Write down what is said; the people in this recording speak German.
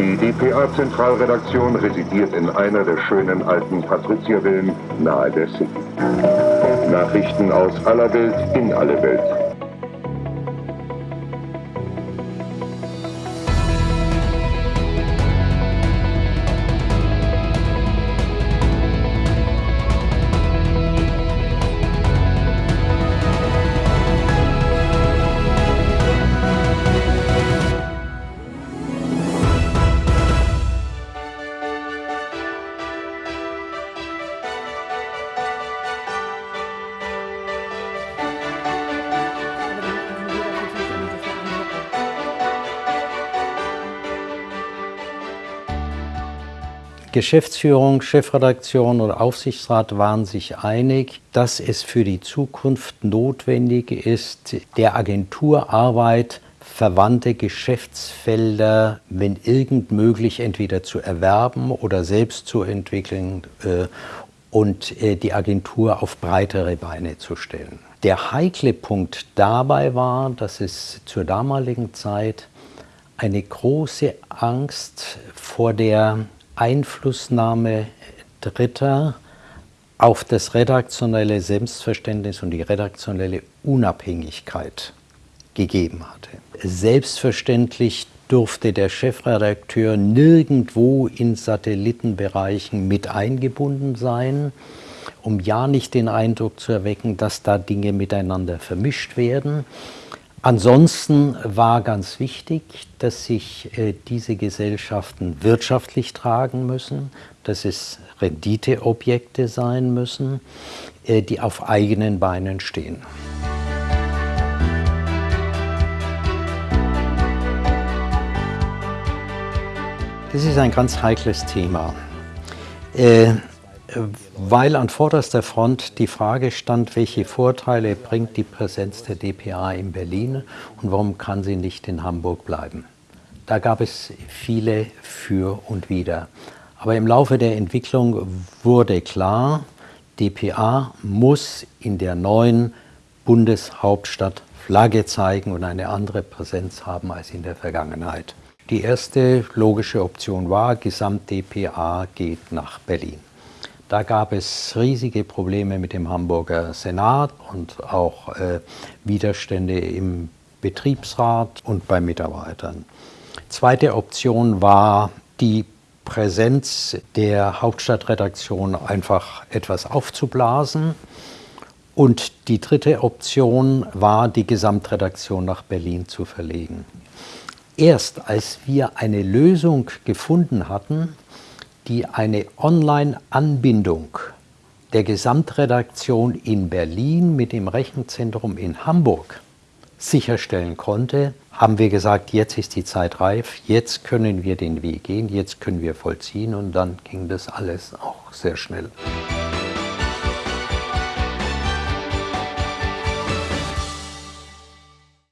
Die dpa-Zentralredaktion residiert in einer der schönen alten Patriziervillen nahe der City. Nachrichten aus aller Welt in alle Welt. Geschäftsführung, Chefredaktion oder Aufsichtsrat waren sich einig, dass es für die Zukunft notwendig ist, der Agenturarbeit verwandte Geschäftsfelder, wenn irgend möglich, entweder zu erwerben oder selbst zu entwickeln äh, und äh, die Agentur auf breitere Beine zu stellen. Der heikle Punkt dabei war, dass es zur damaligen Zeit eine große Angst vor der Einflussnahme Dritter auf das redaktionelle Selbstverständnis und die redaktionelle Unabhängigkeit gegeben hatte. Selbstverständlich durfte der Chefredakteur nirgendwo in Satellitenbereichen mit eingebunden sein, um ja nicht den Eindruck zu erwecken, dass da Dinge miteinander vermischt werden. Ansonsten war ganz wichtig, dass sich äh, diese Gesellschaften wirtschaftlich tragen müssen, dass es Renditeobjekte sein müssen, äh, die auf eigenen Beinen stehen. Das ist ein ganz heikles Thema. Äh, weil an vorderster Front die Frage stand, welche Vorteile bringt die Präsenz der DPA in Berlin und warum kann sie nicht in Hamburg bleiben. Da gab es viele für und wider. Aber im Laufe der Entwicklung wurde klar, DPA muss in der neuen Bundeshauptstadt Flagge zeigen und eine andere Präsenz haben als in der Vergangenheit. Die erste logische Option war, Gesamt-DPA geht nach Berlin. Da gab es riesige Probleme mit dem Hamburger Senat und auch äh, Widerstände im Betriebsrat und bei Mitarbeitern. Zweite Option war die Präsenz der Hauptstadtredaktion einfach etwas aufzublasen. Und die dritte Option war, die Gesamtredaktion nach Berlin zu verlegen. Erst als wir eine Lösung gefunden hatten, die eine Online-Anbindung der Gesamtredaktion in Berlin mit dem Rechenzentrum in Hamburg sicherstellen konnte, haben wir gesagt, jetzt ist die Zeit reif, jetzt können wir den Weg gehen, jetzt können wir vollziehen und dann ging das alles auch sehr schnell.